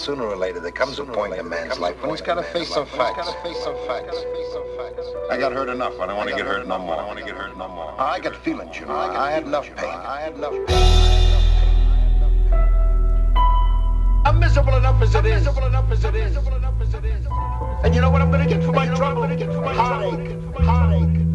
sooner or later there comes a point in a man's life when he's got to face some facts. I got hurt enough. I don't want to get hurt no more. I want to get hurt no more. I got feelings, you know. I had enough pain. I had enough pain. I'm miserable enough as it is. Miserable enough as it is. And you know what I'm gonna get for my trouble? Heartache. Heartache.